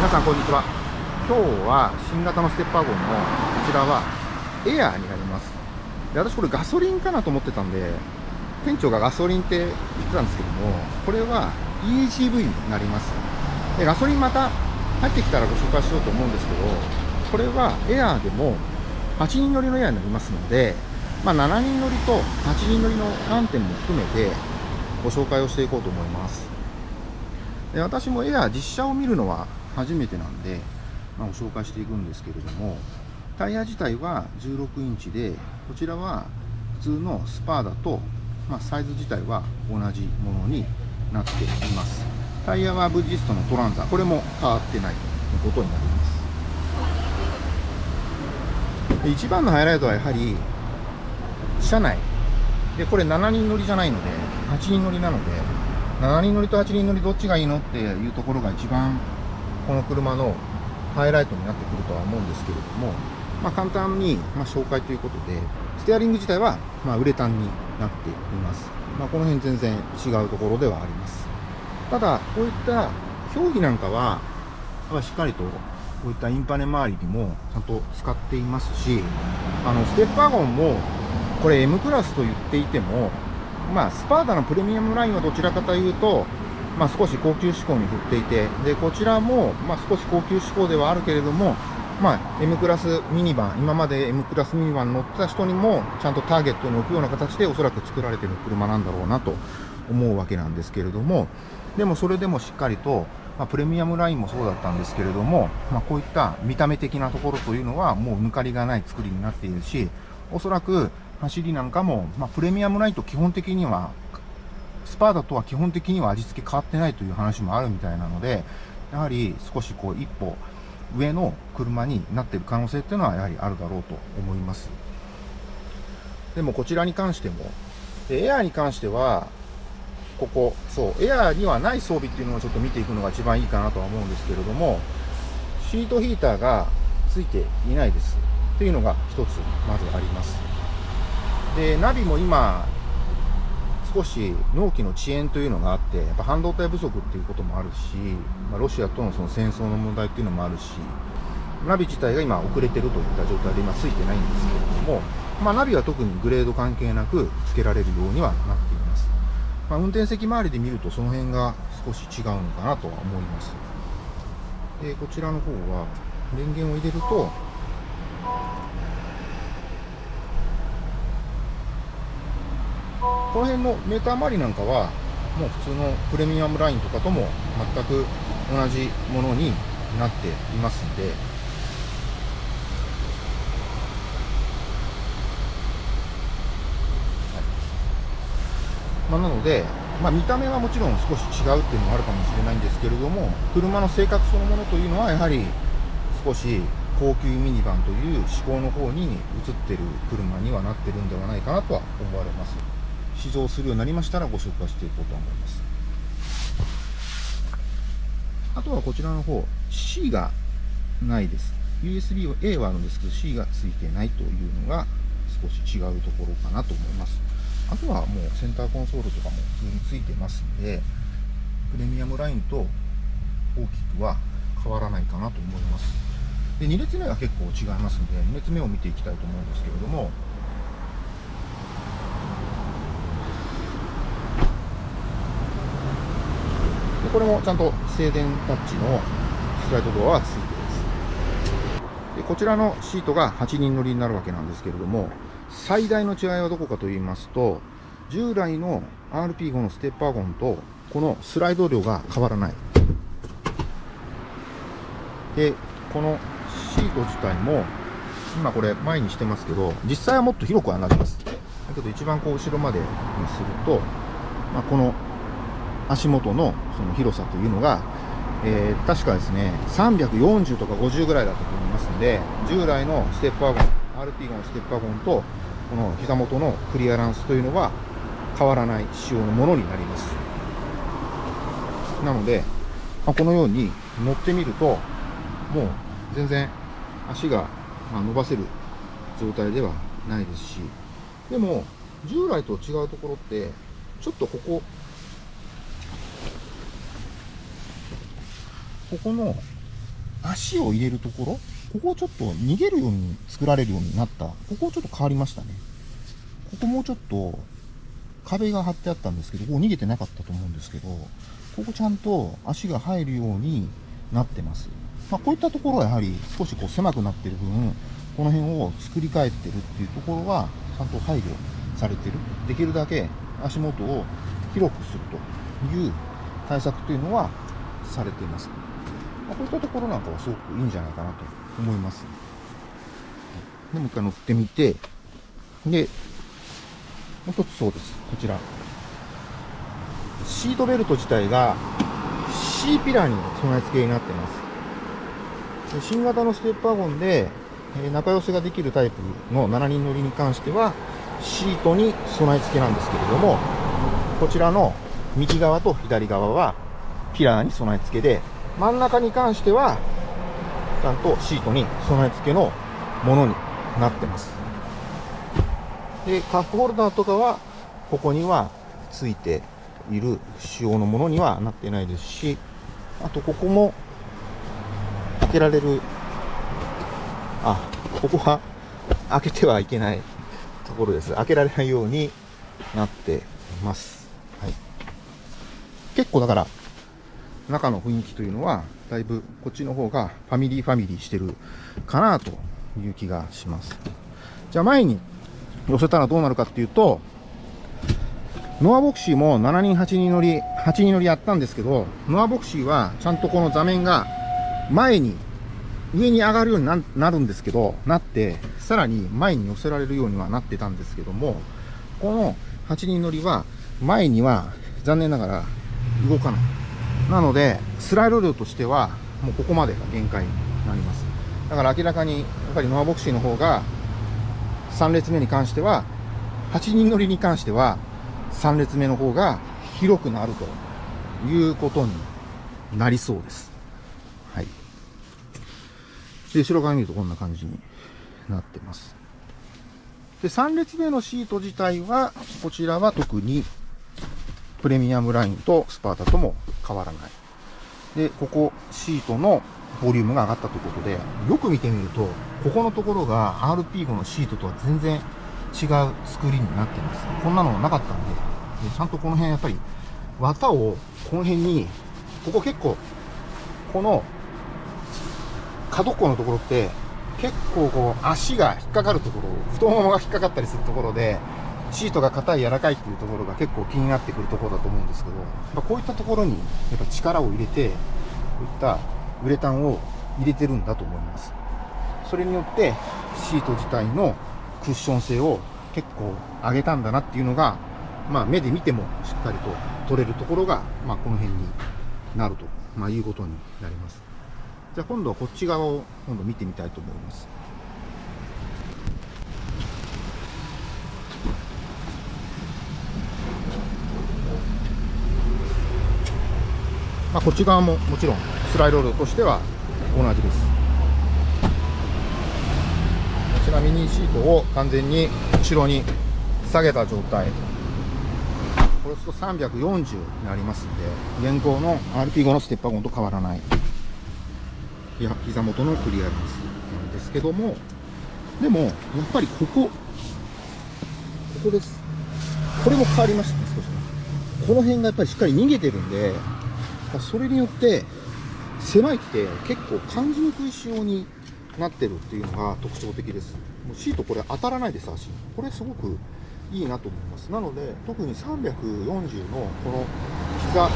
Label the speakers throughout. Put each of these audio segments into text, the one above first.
Speaker 1: 皆さんこんにちは。今日は新型のステッパー号のこちらはエアーになります。で私これガソリンかなと思ってたんで店長がガソリンって言ってたんですけどもこれは EGV になります。でガソリンまた入ってきたらご紹介しようと思うんですけどこれはエアーでも8人乗りのエアーになりますので、まあ、7人乗りと8人乗りの観点も含めてご紹介をしていこうと思います。で私もエアー実車を見るのは初めてなんで、まあ、ご紹介していくんですけれどもタイヤ自体は16インチでこちらは普通のスパーダと、まあ、サイズ自体は同じものになっています。タイヤはブリヂストのトランザこれも変わってないということになります。一番のハイライトはやはり車内。でこれ7人乗りじゃないので8人乗りなので7人乗りと8人乗りどっちがいいのっていうところが一番この車のハイライトになってくるとは思うんですけれども、まあ、簡単に、ま紹介ということで、ステアリング自体は、まウレタンになっています。まあ、この辺全然違うところではあります。ただ、こういった競技なんかは、しっかりとこういったインパネ周りにもちゃんと使っていますし、あの、ステッパーゴンも、これ M クラスと言っていても、まあ、スパーダのプレミアムラインはどちらかというと、まあ、少し高級志向に振っていて、で、こちらも、まあ、少し高級志向ではあるけれども、まあ、M クラスミニバン、今まで M クラスミニバン乗った人にも、ちゃんとターゲットに置くような形でおそらく作られてる車なんだろうなと思うわけなんですけれども、でもそれでもしっかりと、まあ、プレミアムラインもそうだったんですけれども、まあ、こういった見た目的なところというのはもう抜かりがない作りになっているし、おそらく走りなんかも、まあ、プレミアムラインと基本的にはスパーダとは基本的には味付け変わってないという話もあるみたいなので、やはり少しこう一歩上の車になっている可能性っていうのはやはりあるだろうと思います。でもこちらに関しても、エアーに関しては、ここ、そう、エアーにはない装備っていうのをちょっと見ていくのが一番いいかなとは思うんですけれども、シートヒーターがついていないです。っていうのが一つまずあります。で、ナビも今、少し納期の遅延というのがあって、やっぱ半導体不足っていうこともあるし、まあ、ロシアとのその戦争の問題っていうのもあるし、ナビ自体が今遅れてるといった状態で今ついてないんですけれども、まあ、ナビは特にグレード関係なく付けられるようにはなっています。まあ、運転席周りで見るとその辺が少し違うのかなとは思います。で、こちらの方は電源を入れると、この辺のメーター周りなんかは、もう普通のプレミアムラインとかとも全く同じものになっていますんで、まあ、なので、まあ、見た目はもちろん少し違うっていうのもあるかもしれないんですけれども、車の性格そのものというのはやはり少し高級ミニバンという思考の方に移ってる車にはなってるんではないかなとは思われます。試乗するようになりましたらご紹介していこうと思います。あとはこちらの方、C がないです。USB は A はあるんですけど C がついてないというのが少し違うところかなと思います。あとはもうセンターコンソールとかも普通についてますんで、プレミアムラインと大きくは変わらないかなと思います。で、2列目は結構違いますんで、2列目を見ていきたいと思うんですけれども、これもちゃんと静電タッチのスライドドアはついていますでこちらのシートが8人乗りになるわけなんですけれども最大の違いはどこかと言いますと従来の RP5 のステッパーゴンとこのスライド量が変わらない。でこのシート自体も今これ前にしてますけど実際はもっと広くはなります。だけど一番こう後ろまでにすると、まあ、この足元のその広さというのが、えー、確かですね、340とか50ぐらいだったと思いますので、従来のステップワゴン、RP のステップワゴンと、この膝元のクリアランスというのは変わらない仕様のものになります。なので、まあ、このように乗ってみると、もう全然足が伸ばせる状態ではないですし、でも、従来と違うところって、ちょっとここ、ここの足を入れるところ、ここをちょっと逃げるように作られるようになった。ここをちょっと変わりましたね。ここもうちょっと壁が張ってあったんですけど、ここ逃げてなかったと思うんですけど、ここちゃんと足が入るようになってます。まあ、こういったところはやはり少しこう狭くなってる分、この辺を作り変えてるっていうところは、ちゃんと配慮されてる。できるだけ足元を広くするという対策というのはされています。まあ、こういったところなんかはすごくいいんじゃないかなと思います。でもう一回乗ってみて、で、もう一つそうです。こちら。シートベルト自体が C ピラーに備え付けになってます。新型のステップワゴンで、え仲良しができるタイプの7人乗りに関しては、シートに備え付けなんですけれども、こちらの右側と左側はピラーに備え付けで、真ん中に関しては、ちゃんとシートに備え付けのものになってます。で、カップホルダーとかは、ここにはついている仕様のものにはなってないですし、あとここも開けられる、あ、ここは開けてはいけないところです。開けられないようになっています。はい。結構だから、中の雰囲気というのは、だいぶこっちの方がファミリーファミリーしてるかなという気がします。じゃあ前に寄せたらどうなるかっていうと、ノアボクシーも7人、8人乗り、8人乗りやったんですけど、ノアボクシーはちゃんとこの座面が前に、上に上がるようになるんですけど、なって、さらに前に寄せられるようにはなってたんですけども、この8人乗りは前には残念ながら動かない。なので、スライド量としてはもうここまでが限界になります。だから明らかにやっぱりノアボクシーの方が3列目に関しては、8人乗りに関しては、3列目の方が広くなるということになりそうです。はい。で、後ろ側見るとこんな感じになってます。で、3列目のシート自体は、こちらは特にプレミアムラインとスパータとも変わらない。で、ここシートのボリュームが上がったということで、よく見てみると、ここのところが RP5 のシートとは全然違う作りになってます。こんなのなかったんで、でちゃんとこの辺やっぱり、綿をこの辺に、ここ結構、この角っこのところって、結構こう足が引っかかるところ、太ももが引っかかったりするところで、シートが硬い柔らかいっていうところが結構気になってくるところだと思うんですけど、まこういったところにやっぱ力を入れて、こういったウレタンを入れてるんだと思います。それによってシート自体のクッション性を結構上げたんだなっていうのが、まあ目で見てもしっかりと取れるところが、まあこの辺になると、まあいうことになります。じゃあ今度はこっち側を今度見てみたいと思います。まあ、こっち側ももちろんスライド量としては同じです。ちなみにシートを完全に後ろに下げた状態。これすると340になりますんで現行の RP5 のステッパーゴンと変わらない。いや膝元のクリアランスなんですけどもでもやっぱりここここです。これも変わりましたね少しこの辺がやっぱりしっかり逃げてるんでそれによって狭いって結構感じにくい仕様になってるっていうのが特徴的です。もうシートこれ当たらないです足。これすごくいいなと思います。なので特に340のこの膝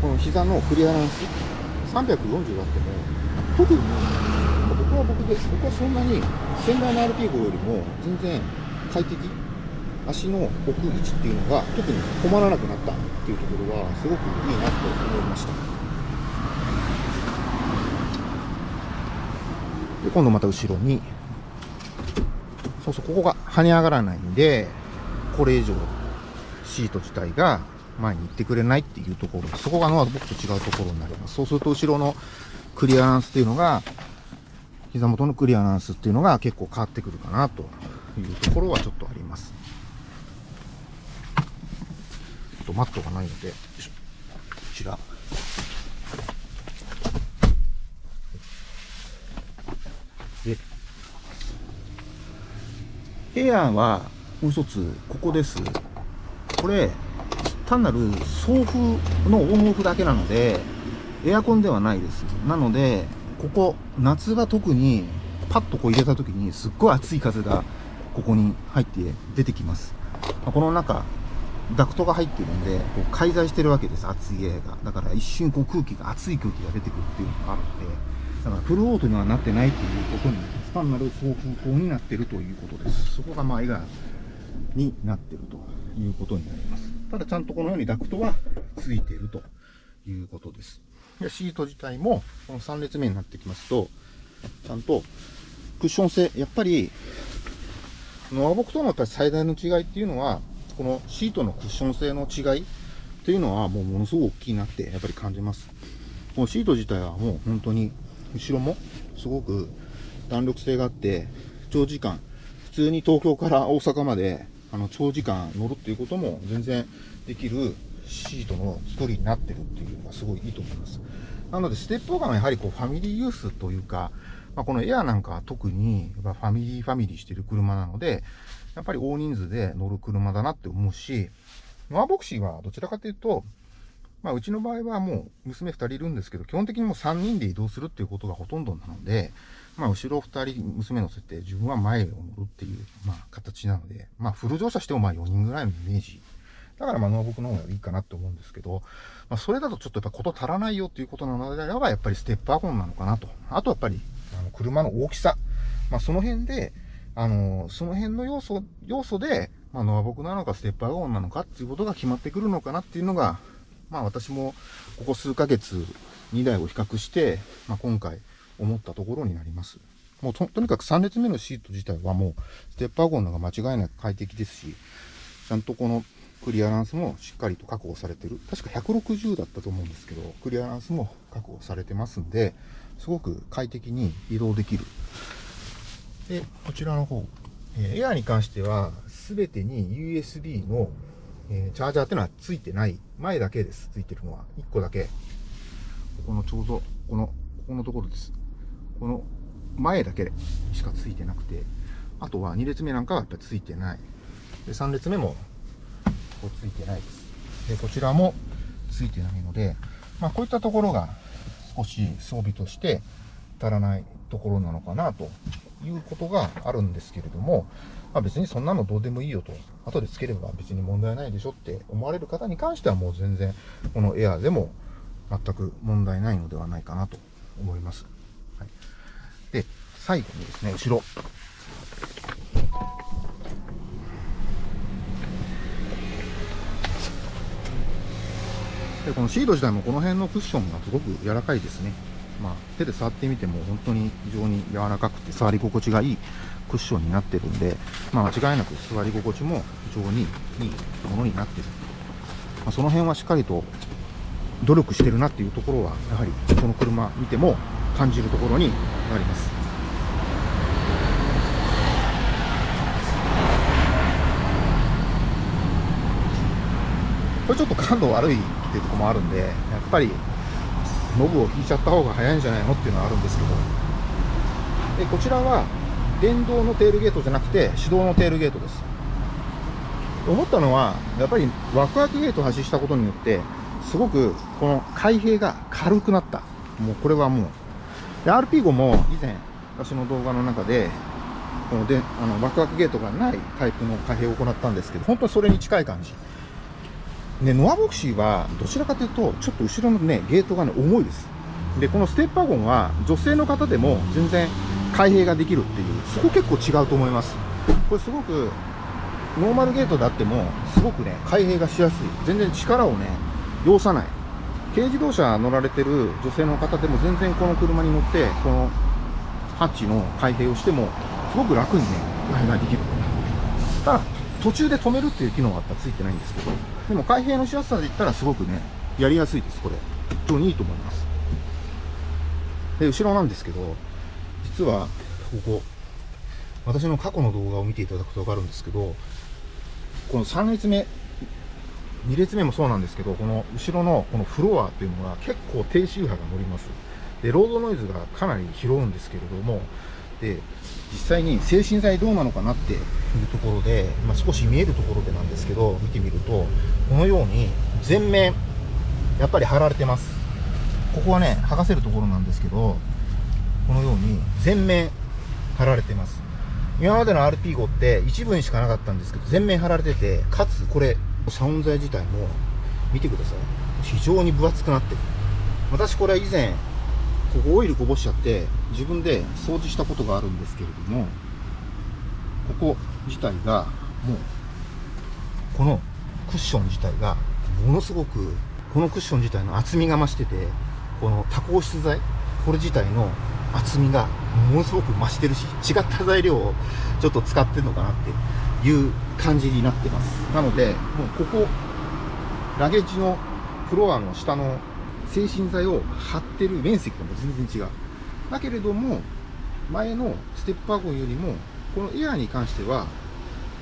Speaker 1: この膝のクリアランス。340あっても特に僕は僕で僕はそんなに先代の RP5 よりも全然快適。足の置く位置っていうのが特に困らなくなったっていうところはすごくいいなと思いました。で今度また後ろにそうそうここが跳ね上がらないんでこれ以上シート自体が前に行ってくれないっていうところそこがのは僕と違うところになります。そうすると後ろのクリアランスっていうのが膝元のクリアランスっていうのが結構変わってくるかなというところはちょっとあります。とマットがないので、こちら。で、エアーは、もう一つ、ここです。これ、単なる送風のオンオフだけなので、エアコンではないです。なので、ここ、夏が特に、パッとこう入れた時に、すっごい熱い風が、ここに入って出てきます。この中、ダクトが入ってるんでこう介在してるわけです熱いエアがだから一瞬こう空気が熱い空気が出てくるっていうのがあるのでだからフルオートにはなってないっていうことに単なる送風口になってるということです。そこがまあエアになってるということになります。ただちゃんとこのようにダクトはついているということです。でシート自体もこの3列目になってきますとちゃんとクッション性やっぱりノアボクとのやっぱり最大の違いっていうのはこのシートのクッション性の違いっていうのはもうものすごく大きいなってやっぱり感じます。このシート自体はもう本当に後ろもすごく弾力性があって長時間普通に東京から大阪まであの長時間乗るっていうことも全然できるシートの作りになってるっていうのがすごいいいと思います。なのでステップオーガンはやはりこうファミリーユースというか、まあ、このエアなんかは特にファミリーファミリーしてる車なのでやっぱり大人数で乗る車だなって思うしノアボクシーはどちらかというとまあ、うちの場合はもう娘2人いるんですけど、基本的にもう3人で移動するっていうことがほとんどなので、まあ、後ろ2人娘乗せて、自分は前を乗るっていう、まあ、形なので、まあ、フル乗車してもまあ4人ぐらいのイメージ。だからまあ、ノーボクの方がいいかなって思うんですけど、まあ、それだとちょっとやっぱこと足らないよっていうことなのであれば、やっぱりステップワゴンなのかなと。あとやっぱり、あの、車の大きさ。まあ、その辺で、あの、その辺の要素、要素で、まあ、ノアボクなのかステップワゴンなのかっていうことが決まってくるのかなっていうのが、まあ私もここ数ヶ月2台を比較して、まあ、今回思ったところになります。もうととにかく3列目のシート自体はもうステップワゴンのが間違いなく快適ですし、ちゃんとこのクリアランスもしっかりと確保されてる。確か160だったと思うんですけど、クリアランスも確保されてますんで、すごく快適に移動できる。で、こちらの方、え、エアに関しては、全てに USB のえ、チャージャーってのはついてない。前だけです。ついてるのは。1個だけ。ここのちょうど、この、ここのところです。この前だけしかついてなくて、あとは2列目なんかはやっぱついてない。で、3列目も、こうついてないです。で、こちらもついてないので、まあこういったところが少し装備として足らないところなのかなということがあるんですけれども、まあ、別にそんなのどうでもいいよと、後でつければ別に問題ないでしょって思われる方に関してはもう全然、このエアーでも全く問題ないのではないかなと思います。はい、で、最後にですね、後ろ。でこのシード自体もこの辺のクッションがすごく柔らかいですね。まあ、手で触ってみても本当に非常に柔らかくて触り心地がいいクッションになってるんで、まあ、間違いなく座り心地も非常にいいものになってる、まあ、その辺はしっかりと努力してるなっていうところはやはりこの車見ても感じるところになります。これちょっと感度悪いっていうとこもあるんでやっぱりノブを引いちゃった方が早いんじゃないのっていうのはあるんですけど。でこちらは電動のテールゲートじゃなくて手動のテールゲートです。思ったのはやっぱりワクワクゲートを発したことによってすごくこの開閉が軽くなった。もうこれはもう。で RP5 も以前私の動画の中でこのであのワクワクゲートがないタイプの開閉を行ったんですけど本当にそれに近い感じ。でノアボクシーはどちらかというとちょっと後ろのねゲートがね重いです。でこのステッパーゴンは女性の方でも全然開閉ができるっていうそこ結構違うと思います。これすごくノーマルゲートであってもすごくね開閉がしやすい。全然力をね要さない。軽自動車乗られてる女性の方でも全然この車に乗ってこのハッチの開閉をしてもすごく楽にね開閉ができる。ただ途中で止めるっていう機能があったついてないんですけど。でも開閉のしやすさで言ったらすごくねやりやすいですこれ。非常にいいと思います。で後ろなんですけど実はここ。私の過去の動画を見ていただくと分かるんですけどこの3列目2列目もそうなんですけどこの後ろのこのフロアっていうのが結構低周波が乗ります。でロードノイズがかなり拾うんですけれどもで実際に精神剤どうなのかなっていうところで、まあ、少し見えるところでなんですけど見てみるとこのように全面やっぱり貼られてます。ここはね剥がせるところなんですけどこのように全面貼られてます。今までの RP 号って一部にしかなかったんですけど全面貼られててかつこれ遮音材自体も見てください。非常に分厚くなってる。私これ以前ここオイルこぼしちゃって自分で掃除したことがあるんですけれどもここ自体がもうこのクッション自体がものすごくこのクッション自体の厚みが増しててこの多孔質材これ自体の厚みがものすごく増してるし違った材料をちょっと使ってるのかなっていう感じになってます。なのでもうここラゲッジのフロアの下の精神剤を貼ってる面積がもう全然違う。だけれども前のステップワゴンよりもこのエアーに関しては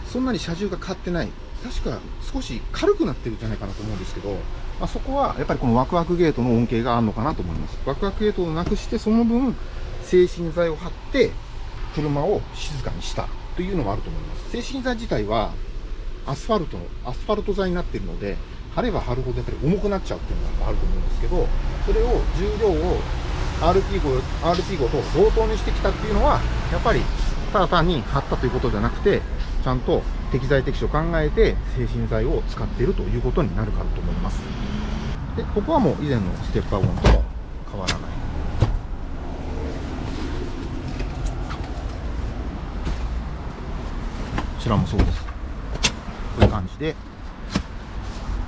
Speaker 1: そんなに車重が変わってない。確か少し軽くなってるんじゃないかなと思うんですけど、まあ、そこはやっぱりこのワクワクゲートの恩恵があるのかなと思います。ワクワクゲートをなくしてその分精神剤を貼って車を静かにした。というのもあると思います。精神剤自体はアスファルトのアスファルト材になっているので貼れば貼るほどやっぱり重くなっちゃうっていうのがあると思うんですけどそれを重量を RP 号 RP 号と同等にしてきたっていうのはやっぱりただ単に貼ったということではなくてちゃんと適材適所考えて精神剤を使っているということになるかと思います。でここはもう以前のステッパーゴンとも変わらない。こちらもそうです。こういう感じで。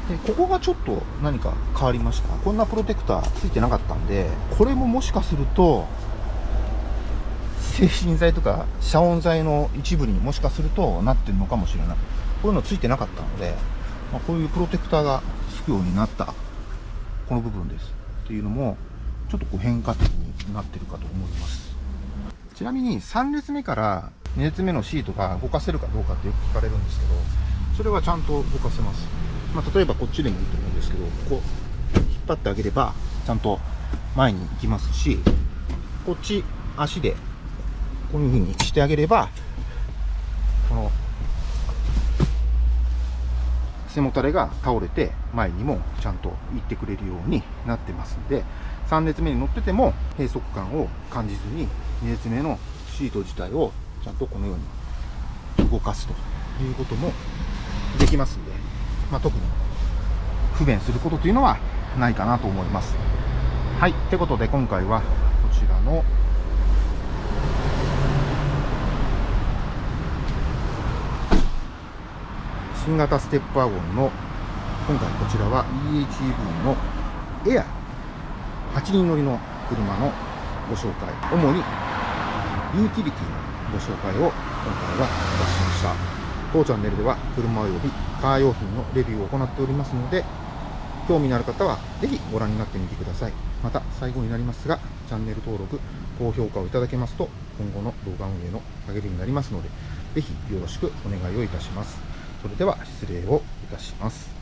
Speaker 1: でここがちょっと何か変わりました？こんなプロテクターついてなかったんでこれももしかすると精神剤とか遮音材の一部にもしかするとなってるのかもしれない。こういうのついてなかったので、まあ、こういうプロテクターがつくようになった。この部分です。っていうのもちょっとこう変化点になってるかと思います。ちなみに3列目から2列目のシートが動かせるかどうかってよく聞かれるんですけどそれはちゃんと動かせます。まあ、例えばこっちでもいいと思うんですけどこう引っ張ってあげればちゃんと前に行きますしこっち足でこういう風にしてあげればこの背もたれが倒れて前にもちゃんと行ってくれるようになってますんで3列目に乗ってても閉塞感を感じずに2列目のシート自体をちゃんとこのように動かすということもできますんで。まあ、特に不便することというのはないかなと思います。はい。ってことで今回はこちらの新型ステップワゴンの今回こちらは EHEV のエア8人乗りの車のご紹介主にユーティリティのご紹介を今回はいたしました当チャンネルでは車及びカー用品のレビューを行っておりますので、興味のある方はぜひご覧になってみてください。また最後になりますが、チャンネル登録、高評価をいただけますと、今後の動画運営の励みになりますので、ぜひよろしくお願いをいたします。それでは失礼をいたします。